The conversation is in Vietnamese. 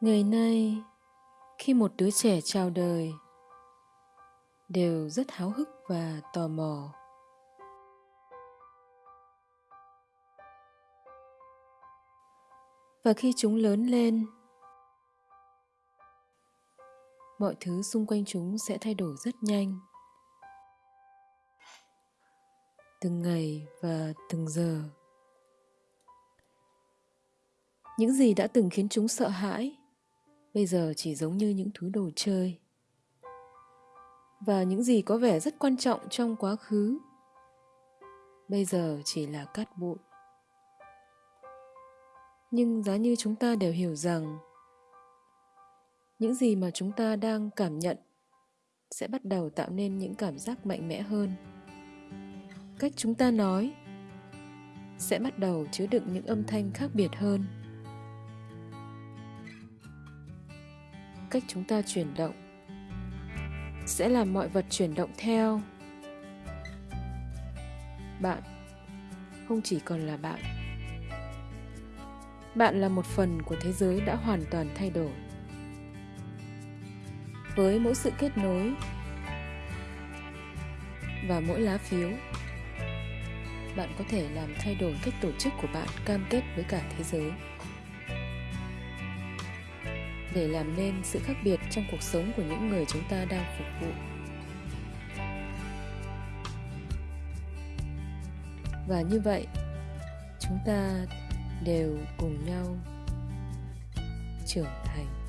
ngày nay, khi một đứa trẻ chào đời, đều rất háo hức và tò mò. Và khi chúng lớn lên, mọi thứ xung quanh chúng sẽ thay đổi rất nhanh. Từng ngày và từng giờ. Những gì đã từng khiến chúng sợ hãi bây giờ chỉ giống như những thứ đồ chơi. Và những gì có vẻ rất quan trọng trong quá khứ, bây giờ chỉ là cát bụi. Nhưng giá như chúng ta đều hiểu rằng, những gì mà chúng ta đang cảm nhận sẽ bắt đầu tạo nên những cảm giác mạnh mẽ hơn. Cách chúng ta nói sẽ bắt đầu chứa đựng những âm thanh khác biệt hơn. Cách chúng ta chuyển động. Sẽ làm mọi vật chuyển động theo. Bạn không chỉ còn là bạn. Bạn là một phần của thế giới đã hoàn toàn thay đổi. Với mỗi sự kết nối và mỗi lá phiếu, bạn có thể làm thay đổi cách tổ chức của bạn cam kết với cả thế giới để làm nên sự khác biệt trong cuộc sống của những người chúng ta đang phục vụ. Và như vậy, chúng ta đều cùng nhau trưởng thành.